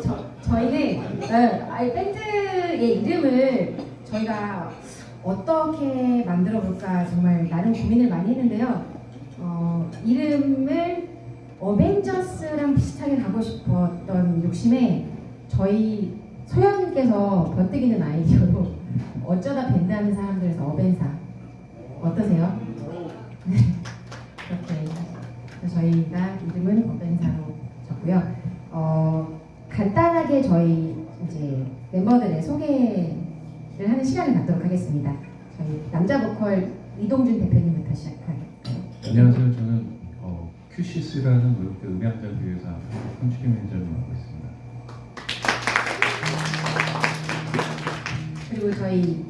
저 희는 네, 아니, 밴드의 이름을 저희가 어떻게 만들어 볼까 정말 나름 고민을 많이 했는데요. 어, 이름을 어벤져스랑 비슷하게 가고 싶었던 욕심에 저희 소연님께서 버뜩이는 아이디어로 어쩌다 밴드 하는 사람들에서 어벤사 어떠세요? 네, 그렇게 저희가 이름은 어벤사로 적고요. 어, 간단하게 저희 이제 멤버들의 소개를 하는 시간을 갖도록 하겠습니다. 저희 남자 보컬 이동준 대표님부터 시작할까요? 안녕하세요. 저는 어, 큐시스라는 외국계 음향장비회사 홍치기 매니저를 맡고 있습니다. 그리고 저희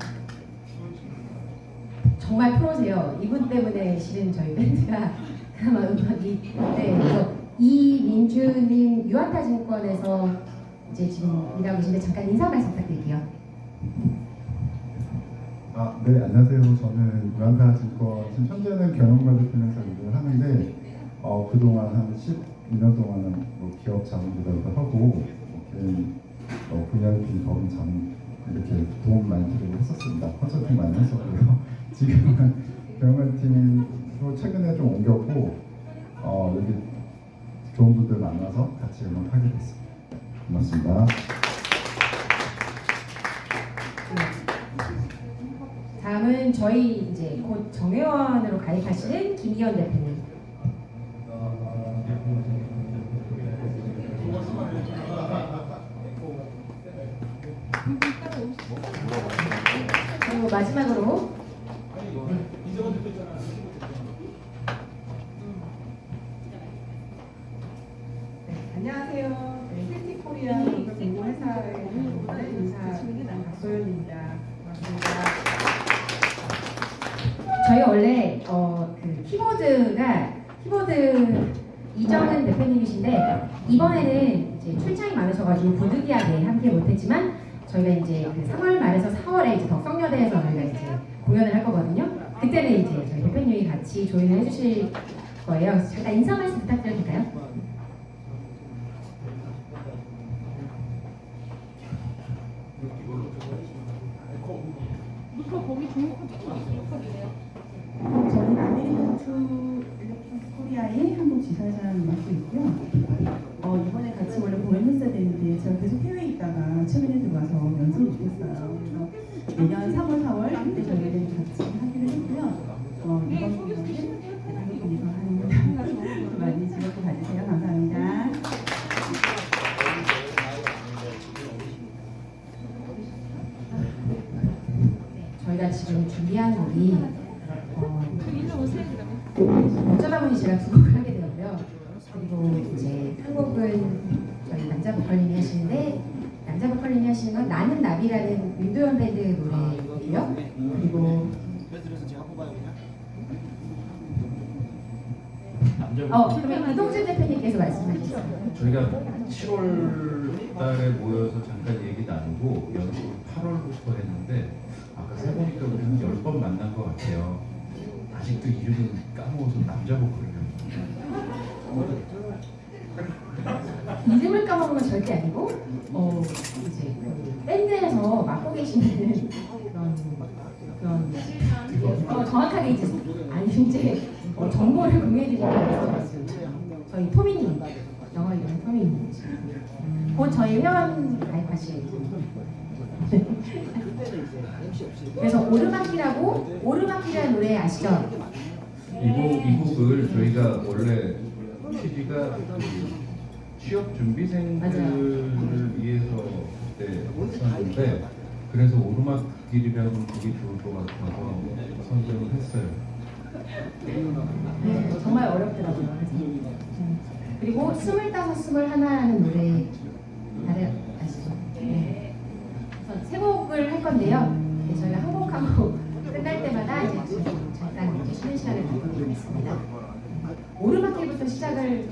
정말 프로세요. 이분 때문에 실은 저희 밴드가 그나마 음악이 네, 이민주님 유한타 증권에서 이제 지금 일하고 계신데 잠깐 인사 말씀 부탁드릴게요. 아, 네, 안녕하세요. 저는 유한타 증권, 지금 현재는 경영관리 팀에서 일을 하는데, 어, 그동안 한 12년 동안은 뭐 기업 자문기관도 하고, 뭐 개인 어, VIP 법인 자문 이렇게 도움 많이 드리고 했었습니다. 컨설팅 많이 했었고요. 지금은 경영관리 팀으로 최근에 좀 옮겼고, 어, 여기 좋은 분들 만나서 같이 음악하게 됐습니다. 고맙습니다. 다음은 저희 이제 곧 정회원으로 가입하시는 김기현 대표님. 그리고 마지막으로 네, 안녕하세요. 저희 원래 어, 그 키보드가 키보드 이정은 대표님이신데 이번에는 이제 출장이 많으셔가지고 부득이하게 함께 못했지만 저희가 이제 그 3월 말에서 4월에 이제 덕성여대에서 저희가 이제 공연을 할 거거든요. 그때는 이제 저희 대표님이 같이 join을 해주실 거예요. 잠깐 인사 말씀 부탁드 저는 아메리칸 투 일렉트로닉 코리아의 한국 지사장을 맡고 있고요. 어, 이번에 같이 원래 공연 했어야 되는데 제가 계속 해외에 있다가 최근에 들어와서 연습을 못했어요. 내년 3월, 4월 그때 저희는 지금 준비한 곡이 어, 어쩌다 보니 제가 두 곡을 하게 되었고요. 그리고 이제 한 곡은 저희 남자 보컬님이 하시는데 남자 보컬님이 하시는 건 나는 나비라는 윤도현 밴드 노래고요. 그리고 어 그러면 이동준 대표님께서 말씀하셨어요. 저희가 7월 달에 모여서 잠깐 얘기 나누고 연습을 8월부터 했는데 아까 세보니까 우리 한 10번 만난 것 같아요. 아직도 이름은 까먹어서 남자 보컬이요. 이름을 까먹은 건 절대 아니고 어 이제 그 밴드에서 맡고 계시는 그런 그런 어, 정확하게 이제 아니 이제 어, 정보를 공유해드리기 위해서 저희 토미님 영어 이름 토미님 곧 저희 회원 가입하실 그래서 오르막이라고 오르막이라는 노래 아시죠? 이 곡 이 곡을 저희가 원래 취지가 그 취업 준비생들을 위해서 그때 했었는데 그래서 오르막 길이라는 곡이 좋을 것 같아서 선정을 했어요. 네, 정말 어렵더라고요. 그리고 스물다섯 스물하나라는 노래 다들 아시죠? 네. 세 곡을 할 건데요. 네, 저희가 한곡한곡 끝날 때마다 이제 좀 잠깐 이제 쉬는 시간을 갖도록하겠습니다. 오르막길부터 시작을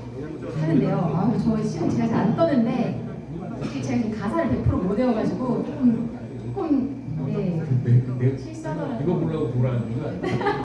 하는데요. 아, 저 시간 제가 잘 안 떠는데 제가 지금 가사를 100%못 외워가지고 조금 조금 네 매- 매- 실수하더라고요. 이거 보려고 돌아가는 거 아니에요?